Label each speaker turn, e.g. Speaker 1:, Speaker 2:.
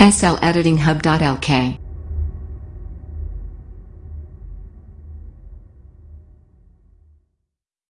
Speaker 1: SLEditinghub.lk